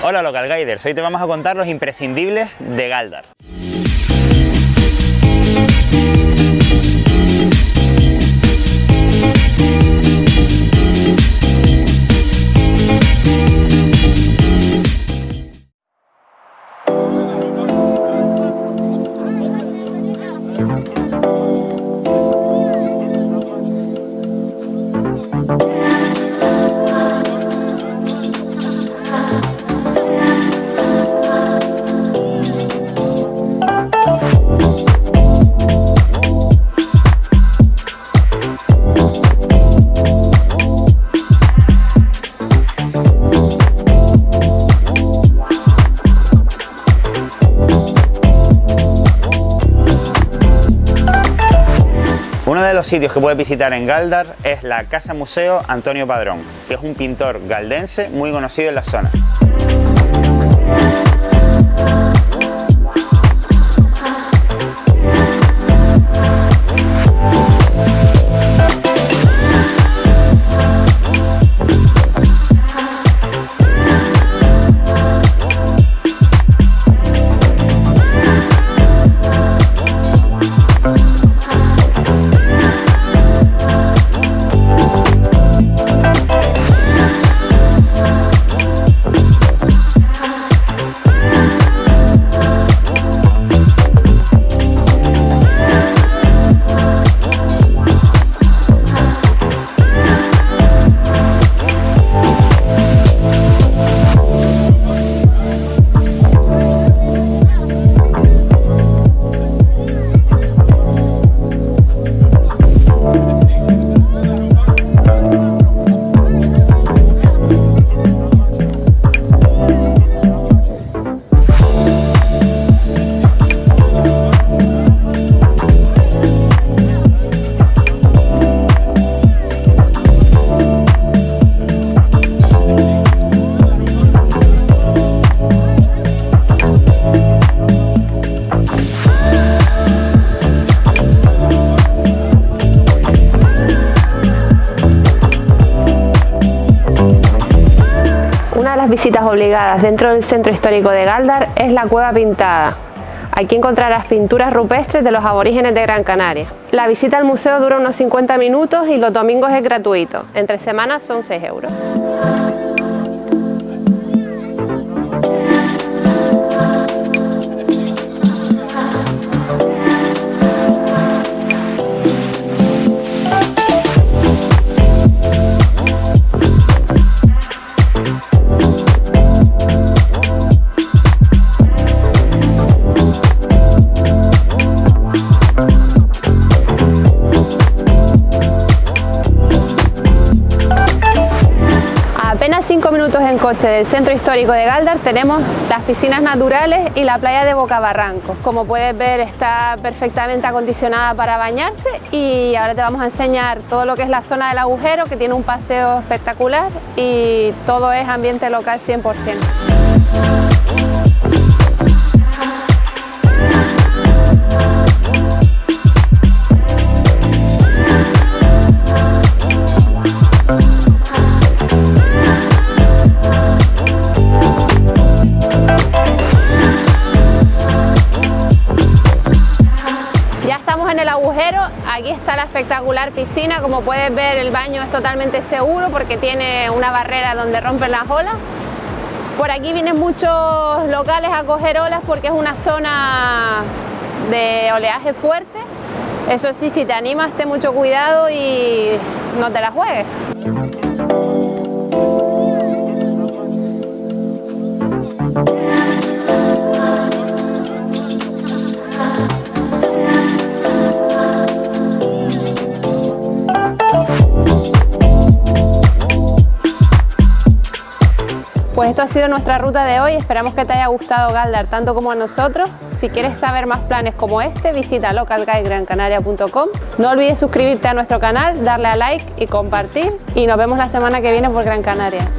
Hola Local Guiders, hoy te vamos a contar los imprescindibles de Galdar. Los sitios que puedes visitar en Galdar es la Casa Museo Antonio Padrón, que es un pintor galdense muy conocido en la zona. Visitas obligadas dentro del centro histórico de Galdar es la Cueva Pintada. Aquí encontrarás pinturas rupestres de los aborígenes de Gran Canaria. La visita al museo dura unos 50 minutos y los domingos es gratuito. Entre semanas son 6 euros. Apenas 5 minutos en coche del centro histórico de Galdar tenemos las piscinas naturales y la playa de Bocabarranco. Como puedes ver está perfectamente acondicionada para bañarse y ahora te vamos a enseñar todo lo que es la zona del agujero que tiene un paseo espectacular y todo es ambiente local 100%. En el agujero, aquí está la espectacular piscina, como puedes ver el baño es totalmente seguro porque tiene una barrera donde rompen las olas. Por aquí vienen muchos locales a coger olas porque es una zona de oleaje fuerte. Eso sí, si te animas, ten mucho cuidado y no te la juegues. Pues esto ha sido nuestra ruta de hoy, esperamos que te haya gustado Galdar tanto como a nosotros. Si quieres saber más planes como este, visita localguidegrancanaria.com. No olvides suscribirte a nuestro canal, darle a like y compartir y nos vemos la semana que viene por Gran Canaria.